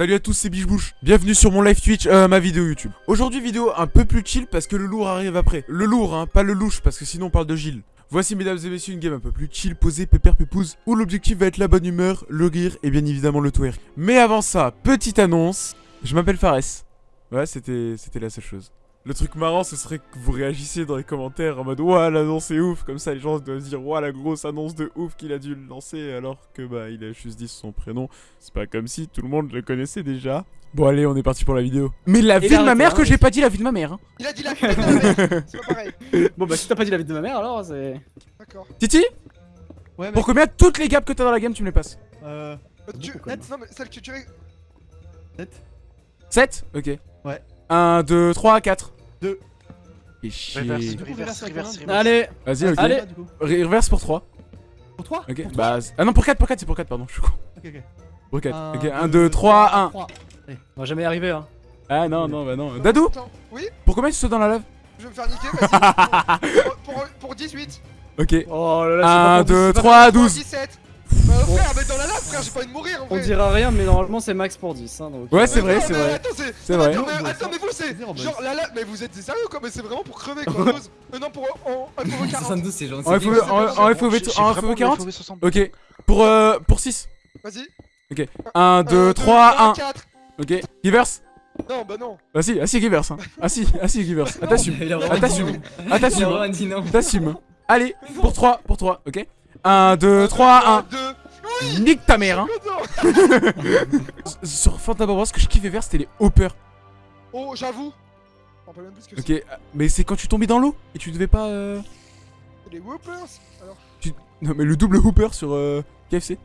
Salut à tous, c'est Bichebouche. Bienvenue sur mon live Twitch, euh, ma vidéo YouTube. Aujourd'hui, vidéo un peu plus chill parce que le lourd arrive après. Le lourd, hein, pas le louche parce que sinon on parle de Gilles. Voici, mesdames et messieurs, une game un peu plus chill, posée, pépère, pépouze, où l'objectif va être la bonne humeur, le rire et bien évidemment le twerk. Mais avant ça, petite annonce, je m'appelle Fares. Ouais, c'était la seule chose. Le truc marrant, ce serait que vous réagissiez dans les commentaires en mode Ouah, l'annonce est ouf. Comme ça, les gens doivent se dire Ouah, la grosse annonce de ouf qu'il a dû lancer alors que bah il a juste dit son prénom. C'est pas comme si tout le monde le connaissait déjà. Bon, allez, on est parti pour la vidéo. Mais la vie de ma mère hein, que j'ai pas dit la vie de ma mère. Hein. Il a dit la vie de ma mère C'est pas pareil. Bon bah si t'as pas dit la vie de ma mère alors c'est... D'accord. Titi, Ouais, mec. pour combien toutes les gaps que t'as dans la game, tu me les passes Euh. Tu... Même. Non mais celle que tu tuerais... 7. 7 Ok. Ouais. 1, 2, 3, 4. Deux. Et chier. Du Vas-y, coup, reverse, reverse, Allez ok. Allez. Re- Reverse pour 3. Pour 3 Ok. Bah. c'est- Ah non, pour 4, pour 4, c'est pour 4, pardon. Je suis con. Ok, ok. Pour 4. Ok, 1, 2, 3, 1. On va jamais y arriver hein. Ah non, non, bah non. Dadou. Oui pour combien tu sautes dans la lave Je vais me faire niquer, vas-y. pour, pour, pour 18. Ok. Oh là là 1, 2, c'est pas 3, Pour 12. 17. Bah frère, mais dans la lave frère, j'ai pas envie de mourir en On vrai. dira rien mais normalement c'est max pour 10 hein donc... Ouais, c'est vrai, c'est vrai. Attends, c'est... Vrai. Attends, mais, attends, mais vous c'est... Genre la lave... Mais vous êtes sérieux quoi Mais c'est vraiment pour crever quoi. Euh, non, pour... En... pour 40. 72 c'est gentil. En FOV, en, en FOV, en FOV 40 Ok. Pour, euh, pour 6. Vas-y. 1, 2, 3, 1. 4. Ok. Givers Non, bah non. Bah si, ah si, Givers. Hein. Ah si, ah si, Givers. Ah t'assumes. Ah t'assumes. Ah. Allez, pour 3, pour 3, ok 1, 2, 3, 2. 1. Nique ta mère, hein Sur Fantababra, ce que je kiffais faire, c'était les hoppers. Oh, j'avoue. Ok, mais c'est quand tu tombais dans l'eau et tu devais pas. Euh... Les whoopers. Alors, Non, mais le double hooper sur euh, KFC.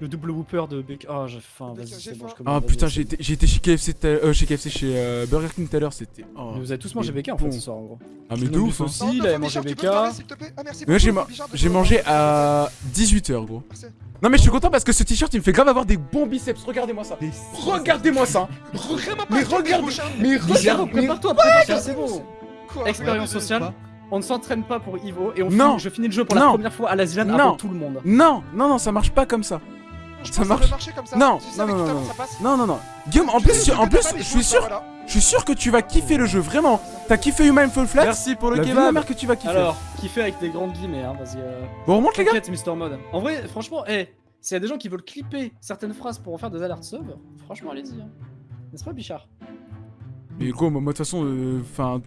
Le double whooper de Beck... Ah j'ai faim, vas-y J'ai c'est bon faim. je Ah commande, putain, vas-y, j'ai été, chez KFC, euh, chez KFC, chez euh, Burger King tout à l'heure, c'était. oh. Mais Vous avez tous mangé BK en fait ce soir en gros. Ah, mais de nous ouf, aussi. Il avait mangé BK. Ah, merci j'ai mangé à 18h, gros. Merci. Non, mais je suis content parce que ce t-shirt il me fait grave avoir des bons biceps. Regardez-moi ça. Regardez-moi ça. Mais regarde, mais regarde. prépare-toi, prépare-toi, c'est bon Quoi Expérience sociale, on ne s'entraîne pas pour Ivo et on Non. finit, je finis le jeu pour la Non. première fois à la Zilan Non. avant tout le monde. Non, non, non, ça marche pas comme ça. Je Ça pense marche. devrait marcher comme ça. Non, Tu non, non, que tout à non, ça passe. Non, non, non. Guillaume, en Tu plus, que en t'as plus, je suis sûr, voilà. je suis sûr que tu vas kiffer le jeu, vraiment. T'as kiffé Human Fall Flat Merci pour La le kebab mère que tu vas kiffer. Alors, kiffer avec des grandes guillemets, hein, vas-y. Euh... Bon, on remonte les gars. Mister Mode. En vrai, franchement, eh, s'il y a des gens qui veulent clipper certaines phrases pour en faire des alertes sub, franchement, allez-y. Hein. N'est-ce pas, Bichard? Mais quoi, moi, moi, de toute façon, euh, enfin.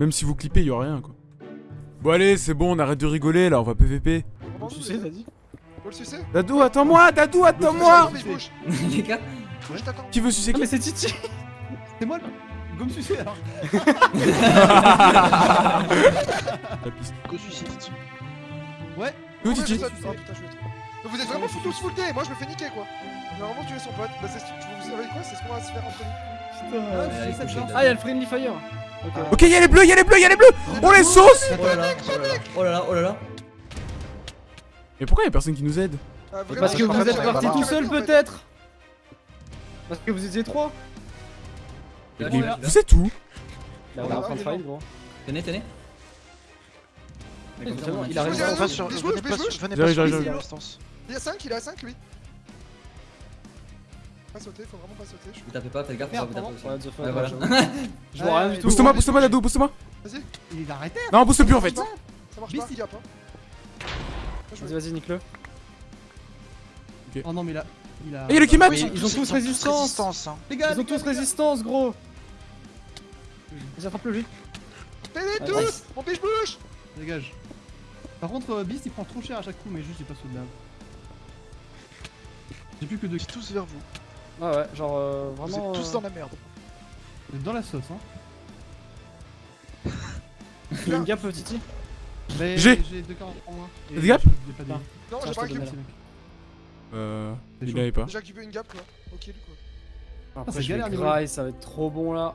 même si vous clippez, y aura rien quoi. Bon, allez, c'est bon, on arrête de rigoler là, on va PVP. Comment Tu sais, les- vas-y. Faut le sucer Dadou, attends-moi, Dadou, attends-moi. Les gars. Qui veut sucer Non, qui mais c'est Titi C'est moi le. Gomme sucé alors. La piste. Ouais. Ouais, Titi. Oh vous êtes vraiment tous full day. Moi, je me fais niquer quoi. J'ai vraiment tué son pote. Bah, c'est vous savez quoi C'est ce qu'on va se faire entre nous. Putain. Ah, y'a le Friendly Fire Ok. Y'a les bleus, y'a les bleus, y'a les bleus. On les sauce. oh oh là là, oh là là. Mais pourquoi y'a personne qui nous aide Ah, vraiment, Parce que vous êtes la tout seul, peut-être Parce que vous étiez trois Là, Mais là, là. Vous êtes où Là, on est en train de fight, gros. Tenez, tenez. Il a bouge, je bouge, je bouge. J'arrive, j'arrive, j'arrive. Il a 5, il a 5 lui. Pas sauter, faut vraiment pas sauter. je Vous tapez pas, faites gaffe, on va vous. Ouais, Ouais, voilà. Je vois rien du tout. Booste-moi, booste-moi, Dadou, booste-moi. Vas-y, Il a arrêté. Non, booste plus en fait. ça marche pas. Il- hein. Moi, je Vas-y, vas-y, nique-le. Oh non, mais il a. Il a. Le Kimat Ils ont tous résistance Les gars, Ils ont tous résistance, gros Vas-y, attrape-le, lui. Tenez Ah, tous nice. Mon biche bouge Dégage. Par contre, euh, Beast il prend trop cher à chaque coup, mais juste j'ai pas saut de lave. J'ai plus que deux. tous vers vous. Ah ouais, genre euh, Vous vraiment. êtes tous euh, dans la merde. Vous êtes dans la sauce, hein. Il y a une gap, Titi J'ai. J'ai 2 40 en moins. Des gaps je- Non. J'ai je pas un cube. Euh. Il chaud. avait pas. Déjà cubé une gap quoi. Ok, du coup. Après, ça je galère, ça va être trop bon là.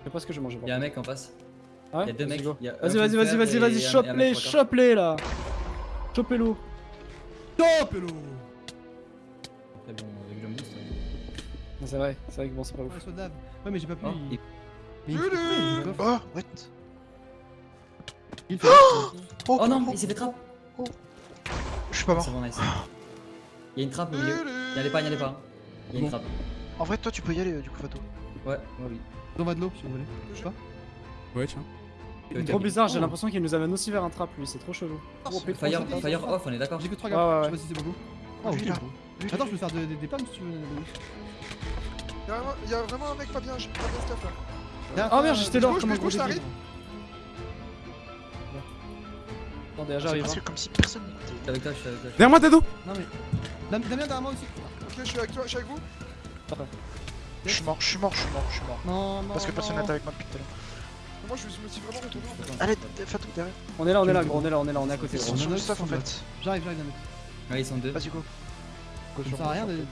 Je sais pas ce que j'ai mangé. Il y a un mec en face. Ah ouais il y a deux mecs, Vas-y, vas-y, vas-y, vas-y, vas-y, chope-les, chope-les là Chopez-le Top, hello Très bon, avec le. C'est vrai, c'est vrai que bon, c'est pas ouf. Ouais, mais j'ai pas pu. Oh, Mais il-. Oh, Oh non, il s'est fait trap. Je suis pas C'est mort. bon, nice. Il y a une trappe au milieu. N'y allez pas, n'y allez pas. Il y a une trappe. En vrai, toi, tu peux y aller, euh, du coup, Fato. Ouais, ouais, oui. On va de l'eau si vous voulez. Je- Pas Ouais, tiens. Euh, Trop bizarre, j'ai Oh. l'impression qu'il nous amène aussi vers un trap lui, c'est trop chelou. Oh, Fire, fire off, on est d'accord J'ai que 3 Ouais, gars, ouais, je sais pas si c'est beaucoup. Ah, Lui, ok, là. Attends, je peux faire des, des, des pommes si tu veux. Louis. Il y, a vraiment- un mec pas bien, pas bien stuff là. Ah, merde, j'étais là bouge, comme je Attendez, C'est j'arrive. presque hein. comme si personne avec toi, je suis avec toi. Derrière moi, Dado Non mais. Dam- Damien derrière moi aussi. Ok, je suis avec toi, je suis avec vous. Parfait. Je suis mort, je suis mort, je suis mort, je suis mort. Non, non. Parce que personne n'était avec moi depuis tout à l'heure. Moi, je me suis vraiment retourné. en fait. Allez, Fatou, derrière. On est là, on est là, gros, on est là, on est là, on est à côté. Le Nanox, stuff en on fait. J'arrive, j'arrive, Damien. Ouais, ils sont deux. Vas-y, go. Ça sert à rien d'aller.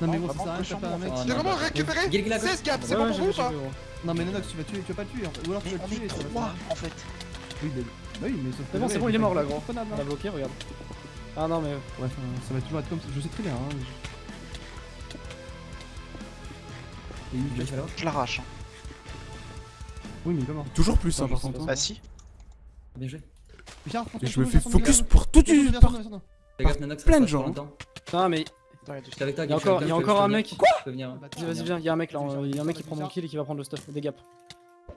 Non mais bon, ça sert à rien de taper un mec. J'ai vraiment bah, récupéré Gil Gil a 16 gaps, c'est bon pour vous ou pas. Non mais Nanox, tu vas tuer, tu vas pas le tuer. Ou alors tu vas On le tuer. est en fait. Oui, mais. Bah oui, mais sauf que C'est bon, c'est bon, il est mort là, gros. On hein. a bloqué, regarde. Ah non, mais. Ouais, ça va toujours être comme ça. Je sais très bien. Hein. Je vais là Je l'arrache. hein. Oui, mais il est pas mort. Toujours plus, hein, par contre. pas. Bah si. Bien joué. Richard, Et je me fais focus pour tout ça plein de gens, hein. Non, mais. Attends, il y a du- Je suis avec toi, Il y a Gil, je suis encore, un mec. Quoi. Vas-y, vas-y, viens, il y a un mec là, on- il y a un mec qui prend mon kill et qui va prendre le stuff. Des gaps.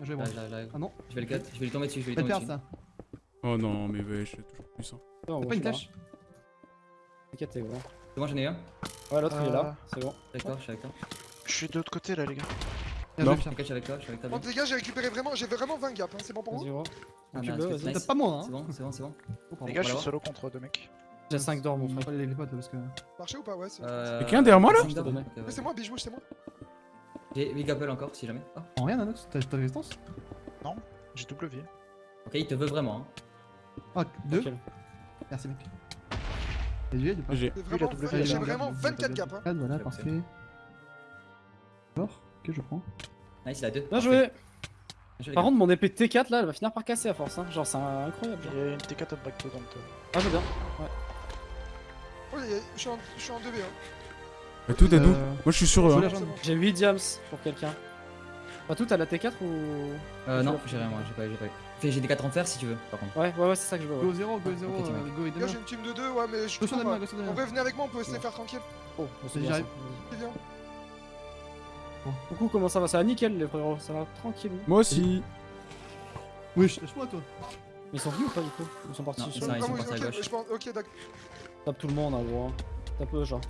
Je vais voir. Là, là, là. Ah non, Je vais le cut, je vais lui tomber dessus, je vais lui le tomber dessus. ça. Oh non, mais wesh, toujours plus. hein. Non, T'as bon, pas une je suis là. flèche T'inquiète, t'es gros. C'est bon, j'en ai un. Ouais, l'autre il est Euh, là, c'est bon. Je suis avec toi, je suis avec toi. Je suis de l'autre côté là, les gars. Non. je suis avec toi, je suis avec toi. Bon, les gars, j'ai récupéré vraiment, j'ai vraiment 20 gaps, hein. c'est bon pour gros. Ah, Tu nice, veux, nice. vas-y. T'as pas moins, C'est hein. bon, c'est bon, c'est bon. Les gars, je suis solo contre deux mecs. J'ai 5 d'or, mon frère. pas les les potes parce que. Marché ou pas Ouais, c'est Euh, Y'a quelqu'un derrière moi, là c'est moi, bijou, c'est moi. J'ai Big Apple encore, si jamais. Ah. En rien, Nanox, t'as t'as résistance J'ai W. Ok, il te veut vraiment. hein. Ah, deux. Merci, mec. J'ai. Vraiment, j'ai vraiment bien, 24 bien, gaps. Hein. Ah, voilà, parfait. D'accord, ok, je prends. Nice, il a deux. Bien joué. Bien joué, les Par contre, mon épée T4 là, elle va finir par casser à force. Hein. Genre, c'est incroyable. Genre. Il y a une T4 en back dans le top. Ah, je veux bien. Oh, y a- je suis en je suis en 2B. Bah, tout, Dado. Euh, Moi, je suis sur eux. sous hein. C'est bon. J'ai 8 diams pour quelqu'un. Pas tout, t'as la T4 ou? Euh, non, j'ai rien, moi, j'ai pas, j'ai pas. Fais, j'ai des 4 en fer si tu veux, par contre. Ouais, ouais, ouais, c'est ça que je veux. Go Ouais. 0, go 0, Ok, tu euh, go et Damien. j'ai une team de 2, ouais, mais je suis Go go En Damien. vrai, venez avec moi, on peut se les faire tranquille. Oh, c'est Vas-y, bien. C'est bien. Coucou, comment ça va? Ça va nickel, les frérots. Ça va tranquille. Moi aussi. Wesh, lâche-moi toi. Mais ils sont venus ou pas du coup? Ils sont partis Non, sur ils sont- oui, partis à ok, gauche. je pense- Ok, d'accord. Tape tout le monde, hein, gros. hein. Tape eux, genre.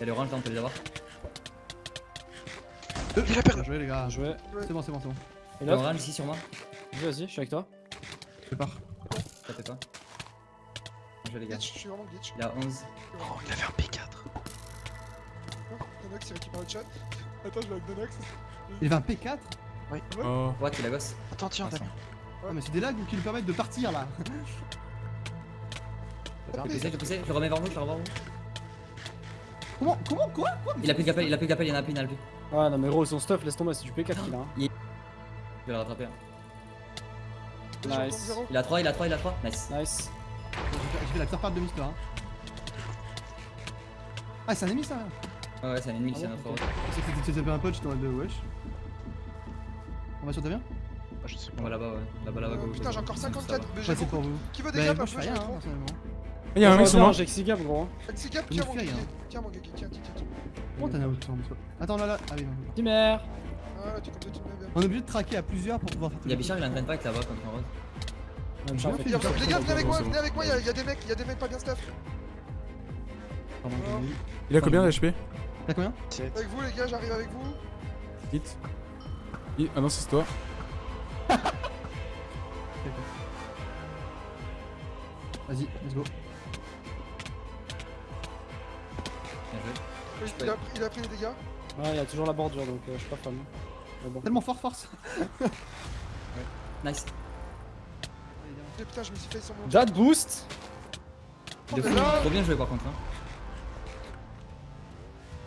Y'a les oranges là, on peut les avoir. Il a perdu. Bien joué, les gars. Joué. C'est bon, c'est bon, c'est bon. Et là, orange ici sur moi. vas-y, vas-y, je suis avec toi. Je pars. Ça fait pas. Bien joué, les gars. Glitch, je suis vraiment glitch. Il a 11. Oh, il avait un P4. Donox, il récupère le chat. Attends, je vais avec Donox. Il avait un P4 Oh. Ouais, tu la gosse. Attends, tiens, Damien. Ah, mais c'est des lags qui lui permettent de partir là. Je vais pousser, je vais pousser, je le remets vers vous, je le remets vers vous. Comment Comment Quoi Quoi Il a plus de gapel, il a plus de gapel, il y en a plus, il en a plus. Ouais, non, mais gros, son stuff, laisse tomber, c'est du P4 qu'il a. Hein. Je vais le rattraper. hein. Nice. Il a 3, il a 3, il a 3. Nice. Nice. Je fais la pire part de Mister. Hein. Ah, c'est un ennemi ça Ouais, ouais, c'est un ennemi, Ah c'est bon, notre ok. héros. C'est que tu tapé un pote, j'étais en mode de wesh. On va sur Damien Ah, je sais On pas. va là-bas, ouais. Là-bas, là-bas, go. Putain, j'ai encore 54. Mais j'ai Ouais, c'est pour beaucoup. vous. Qui veut des gaps un je peu fais Je rien, le hein, prends. personnellement. Il y a un mec sur moi. J'ai 6 gap, gros. Axi Gap, Je tiens mon rien. Tiens mon gégé, tiens, tiens, tiens. Comment t'en as autant de toi Attends, là, là. Ah oui, non. non. Dimmer. Ah, bien. On est obligé de traquer à plusieurs pour pouvoir faire Il y a Bichard, il entraîne pas avec là-bas contre un rose. Les gars, gars, venez avec moi, venez avec moi, il y a- il y a des mecs, il y a des mecs pas bien stuff. Vu. Il a combien d'HP T'as combien Avec vous, les gars, j'arrive avec vous. Hit. Ah non, c'est toi. Vas-y, let's go. Il a, il a pris les dégâts. Ouais, il y a toujours la bordure donc euh, je suis pas fan. Mais bon. Tellement fort, force. Nice. Et putain, je me suis fait sur mon. Dad boost De fou, trop bien joué par contre. Hein.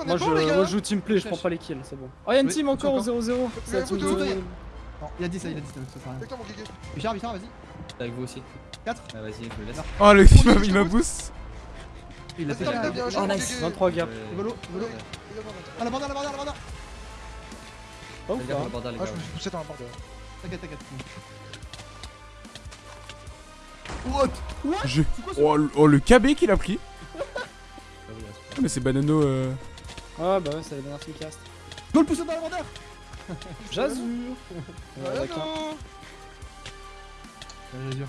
Moi je, bon, moi je joue team play, je prends pas les kills, c'est bon. Oh, y'a une Oui, team encore au encore. 0-0. C'est la vous team deux, de- vous deux. Non, il a 10 ça, il a 10 ça, ça sert à rien. Avec toi, mon gégé. Bichard, Bichard, vas-y. Avec vous aussi. 4 Ah, vas-y, je le laisse. Oh, le il m'a- il m'a boost. Il a fait Oh, nice. gégé. 23 gap. Euh, Volo. Ah, la bordure, la bordure, la bordure. Pas ouf, Fais gaffe, hein. Ah, gars. je me suis poussé dans la. T'inquiète, t'inquiète. What? Je... Oh, le- oh, le KB qu'il a pris. Ah Ah, mais c'est Banano. Euh... Ouais, bah ouais, c'est la dernière cast. Go le pousser dans la vendeur J'assure. Ouais,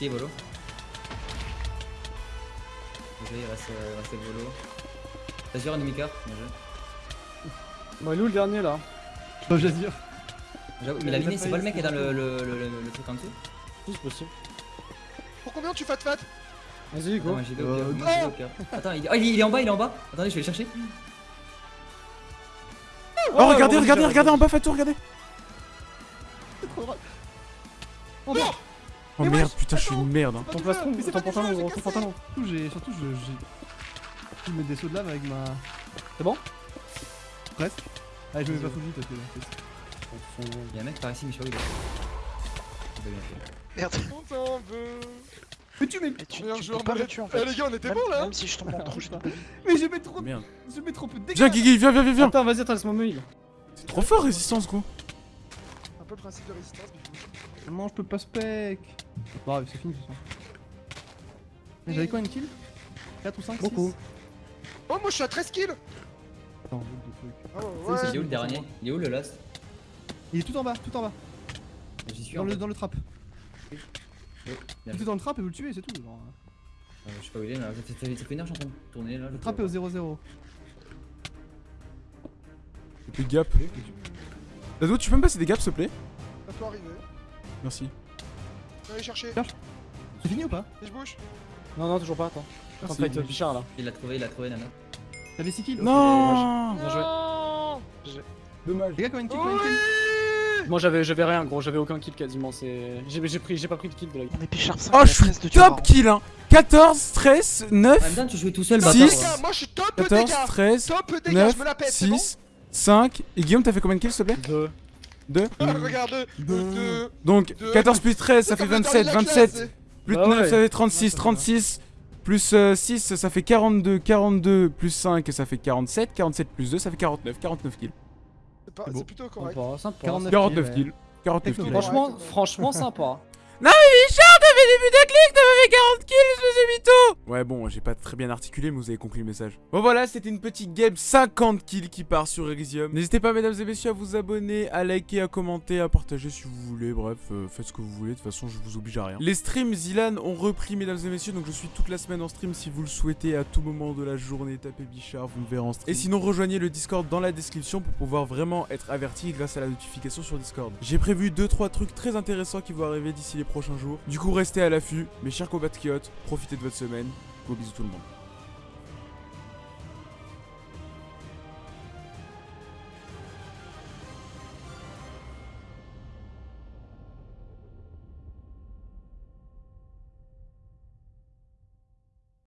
Ici, Volo. Ok, il reste, euh, il reste Volo. Azure, ennemi cœur. Bien joué. Bon, il est où le dernier là? Oh, j'assure. J'avoue, Il Mais a la pas c'est pas le mec qui est dans le, le, le, le, le truc en dessous? Si, c'est possible. Pour combien tu fat fat Vas-y, go. Euh, non. Attends, il... Oh, il il est en bas, il est en bas. Attendez, je vais le chercher. Oh, regardez, regardez, regardez en bas, Fatou, regardez. Oh non Oh Mais merde, wesh, putain, je suis une merde. hein. Ton plastron, Mais c'est ton pantalon, gros, ton cassé. pantalon. Surtout, j'ai. Surtout, je. j'ai- Je mets des sauts de lave avec ma. C'est bon? Presque. Allez, je mets pas full vite parce que. c'est- Il y a un mec par ici, fait. Merde. On t'en veut Mais tu mets. Mais tu, Meilleur tu joueur peux pas la- tuer en Eh fait. les gars, on était bons là Même si je tombe en trop, je. Mais je mets trop. Merde. Je mets trop peu de dégâts Viens, Guigui, viens, viens, viens, viens. Attends, vas-y, attends, laisse-moi me heal. C'est trop fort, résistance, gros. Un peu le principe de résistance, mais Non, je peux pas spec. Bon, bref, c'est fini de toute façon. Mais J'avais quoi une kill? 4 ou 5 Beaucoup. Oh, moi je suis à 13 kills Attends, C'est- ouais, Il est où le dernier? Il est où le last Il est tout en bas, tout en bas. J'y suis Dans en le, dans le trap. Fait. est dans le trap et vous le tuez, c'est tout. genre. Euh, Je sais pas où il est, mais ça fait- ça fait ça fait une heure que je suis en train de tourner là. Le trap est au 0-0. Et puis gap. Dado, tu peux me passer des gaps, s'il te plaît? À toi arriver. Merci. Je vais aller chercher. C'est fini ou pas Et je bouge. Non, non, toujours pas, attends. Fight euh, Bichard là. Il l'a trouvé, il l'a trouvé, Nana. T'avais 6 kills Non Bien joué. Non Dommage. Les gars, combien de kills combien de kills Oui Moi j'avais rien gros, j'avais aucun kill quasiment, c'est j'ai j'ai pris j'ai pas pris de kill de la On est Bichard 5. Oh, je suis top kill, hein 14, 13, En même 9, temps, tu jouais tout seul, Six. bâtard. Les gars, moi je suis top 14, dégâts 13, Top dégâts, 9, je me la pète, c'est bon 6, 5. Et Guillaume, t'as fait combien de kills, s'il te plaît? Deux. 2. Regarde, Deux. 2. Donc, Deux. 14 plus 13, ça fait 27. 27 plus Bah 9, ouais. ça fait 36. 36 plus 6, ça fait 42. 42 plus 5, ça fait 47. 47 plus 2, ça fait 49. 49 kills. C'est plutôt correct. Sympa, sympa. 49. 49 ouais. kills. 49 kills. Franchement, franchement sympa. Non mais Fait des de clic, t'as fait 40 kills, espèce de mytho Ouais bon, j'ai pas très bien articulé, mais vous avez compris le message. Bon voilà, c'était une petite game 50 kills qui part sur Elysium. N'hésitez pas mesdames et messieurs à vous abonner, à liker, à commenter, à partager si vous voulez, bref, euh, faites ce que vous voulez, de toute façon je vous oblige à rien. Les streams Zilan ont repris mesdames et messieurs, donc je suis toute la semaine en stream si vous le souhaitez à tout moment de la journée, tapez Bichard, vous me verrez en stream. Et sinon rejoignez le Discord dans la description pour pouvoir vraiment être averti grâce à la notification sur Discord. J'ai prévu 2-3 trucs très intéressants qui vont arriver d'ici les prochains jours. Du coup restez à l'affût, mes chers compatriotes, profitez de votre semaine. Gros bisous tout le monde.